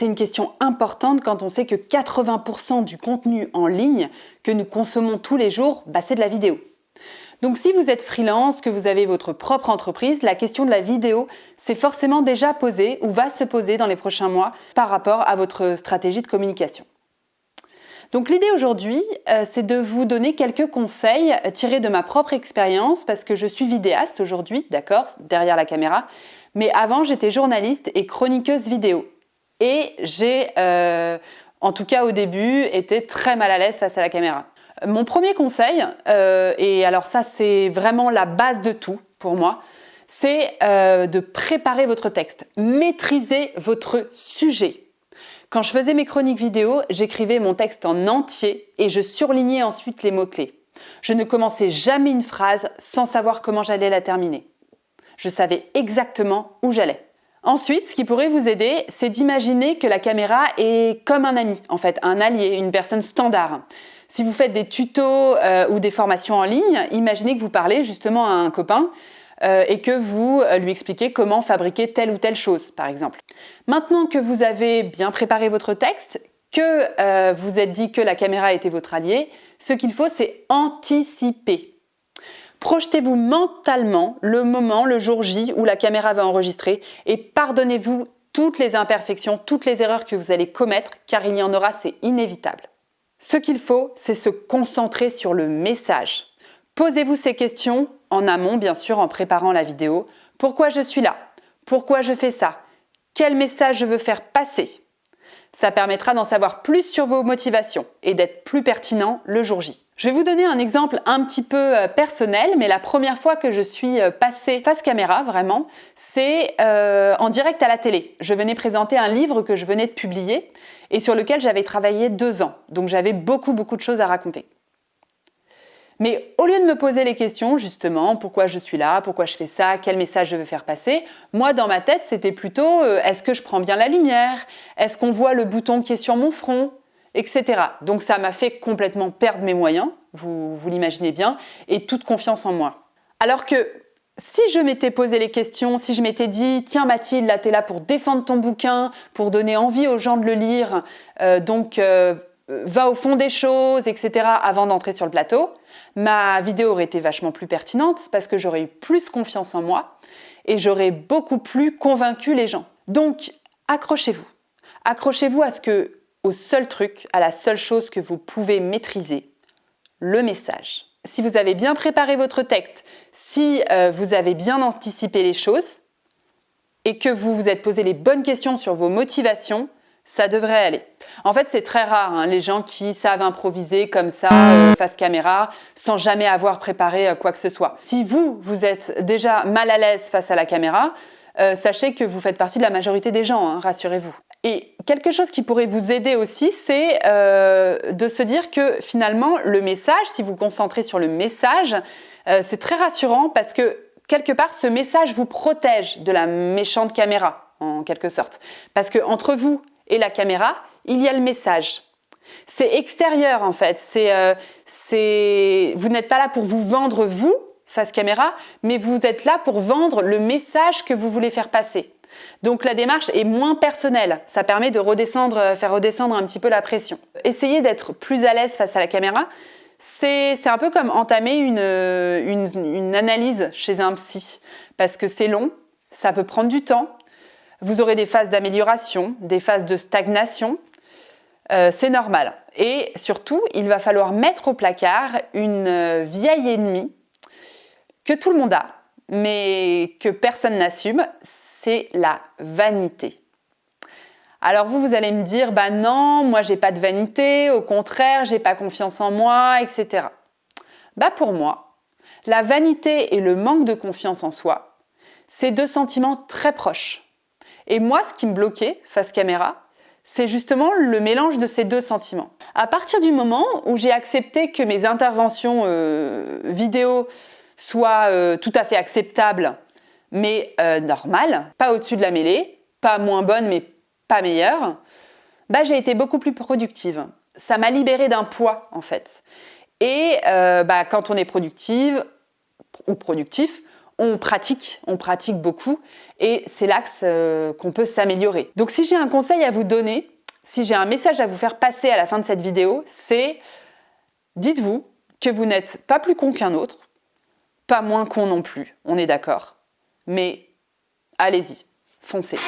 C'est une question importante quand on sait que 80% du contenu en ligne que nous consommons tous les jours, bah, c'est de la vidéo. Donc si vous êtes freelance, que vous avez votre propre entreprise, la question de la vidéo s'est forcément déjà posée ou va se poser dans les prochains mois par rapport à votre stratégie de communication. Donc l'idée aujourd'hui, euh, c'est de vous donner quelques conseils tirés de ma propre expérience parce que je suis vidéaste aujourd'hui, d'accord, derrière la caméra, mais avant j'étais journaliste et chroniqueuse vidéo. Et j'ai, euh, en tout cas au début, été très mal à l'aise face à la caméra. Mon premier conseil, euh, et alors ça c'est vraiment la base de tout pour moi, c'est euh, de préparer votre texte. Maîtriser votre sujet. Quand je faisais mes chroniques vidéo, j'écrivais mon texte en entier et je surlignais ensuite les mots-clés. Je ne commençais jamais une phrase sans savoir comment j'allais la terminer. Je savais exactement où j'allais. Ensuite, ce qui pourrait vous aider, c'est d'imaginer que la caméra est comme un ami, en fait, un allié, une personne standard. Si vous faites des tutos euh, ou des formations en ligne, imaginez que vous parlez justement à un copain euh, et que vous euh, lui expliquez comment fabriquer telle ou telle chose, par exemple. Maintenant que vous avez bien préparé votre texte, que vous êtes dit que la caméra était votre allié, ce qu'il faut, c'est anticiper. Projetez-vous mentalement le moment, le jour J, où la caméra va enregistrer et pardonnez-vous toutes les imperfections, toutes les erreurs que vous allez commettre, car il y en aura, c'est inévitable. Ce qu'il faut, c'est se concentrer sur le message. Posez-vous ces questions en amont, bien sûr, en préparant la vidéo. Pourquoi je suis là? Pourquoi je fais ça? Quel message je veux faire passer? Ça permettra d'en savoir plus sur vos motivations et d'être plus pertinent le jour J. Je vais vous donner un exemple un petit peu euh, personnel, mais la première fois que je suis euh, passée face caméra, vraiment, c'est euh, en direct à la télé. Je venais présenter un livre que je venais de publier et sur lequel j'avais travaillé deux ans. Donc j'avais beaucoup, beaucoup de choses à raconter. Mais au lieu de me poser les questions, justement, pourquoi je suis là, pourquoi je fais ça, quel message je veux faire passer, moi, dans ma tête, c'était plutôt est-ce que je prends bien la lumière? Est-ce qu'on voit le bouton qui est sur mon front? Etc. Donc ça m'a fait complètement perdre mes moyens, vous, vous l'imaginez bien, et toute confiance en moi. Alors que si je m'étais posé les questions, si je m'étais dit « Tiens Mathilde, là t'es là pour défendre ton bouquin, pour donner envie aux gens de le lire, euh, donc euh, va au fond des choses, etc. » avant d'entrer sur le plateau, ma vidéo aurait été vachement plus pertinente parce que j'aurais eu plus confiance en moi et j'aurais beaucoup plus convaincu les gens. Donc accrochez-vous. Accrochez-vous à ce que au seul truc, à la seule chose que vous pouvez maîtriser, le message. Si vous avez bien préparé votre texte, si euh, vous avez bien anticipé les choses et que vous vous êtes posé les bonnes questions sur vos motivations, ça devrait aller. En fait, c'est très rare, hein, les gens qui savent improviser comme ça, euh, face caméra, sans jamais avoir préparé euh, quoi que ce soit. Si vous, vous êtes déjà mal à l'aise face à la caméra, sachez que vous faites partie de la majorité des gens, hein, rassurez-vous. Et quelque chose qui pourrait vous aider aussi, c'est euh, de se dire que finalement, le message, si vous vous concentrez sur le message, euh, c'est très rassurant parce que quelque part, ce message vous protège de la méchante caméra, en quelque sorte. Parce que entre vous et la caméra, il y a le message. C'est extérieur en fait. C'est, euh, vous n'êtes pas là pour vous vendre vous face caméra, mais vous êtes là pour vendre le message que vous voulez faire passer. Donc la démarche est moins personnelle, ça permet de redescendre, euh, faire redescendre un petit peu la pression. Essayez d'être plus à l'aise face à la caméra, c'est un peu comme entamer une, une, analyse chez un psy, parce que c'est long, ça peut prendre du temps, vous aurez des phases d'amélioration, des phases de stagnation, euh, c'est normal. Et surtout, il va falloir mettre au placard une euh, vieille ennemie que tout le monde a, mais que personne n'assume, c'est la vanité. Alors vous, vous allez me dire, bah non, moi j'ai pas de vanité, au contraire, j'ai pas confiance en moi, etc. Bah pour moi, la vanité et le manque de confiance en soi, c'est deux sentiments très proches. Et moi, ce qui me bloquait face caméra, c'est justement le mélange de ces deux sentiments. À partir du moment où j'ai accepté que mes interventions euh, vidéo soient euh, tout à fait acceptables mais euh, normale, pas au-dessus de la mêlée, pas moins bonne, mais pas meilleure, bah, j'ai été beaucoup plus productive. Ça m'a libérée d'un poids, en fait. Et bah, quand on est productive ou productif, on pratique, on pratique beaucoup et c'est l'axe euh, qu'on peut s'améliorer. Donc si j'ai un conseil à vous donner, si j'ai un message à vous faire passer à la fin de cette vidéo, c'est dites-vous que vous n'êtes pas plus con qu'un autre, pas moins con non plus, on est d'accord, mais allez-y, foncez.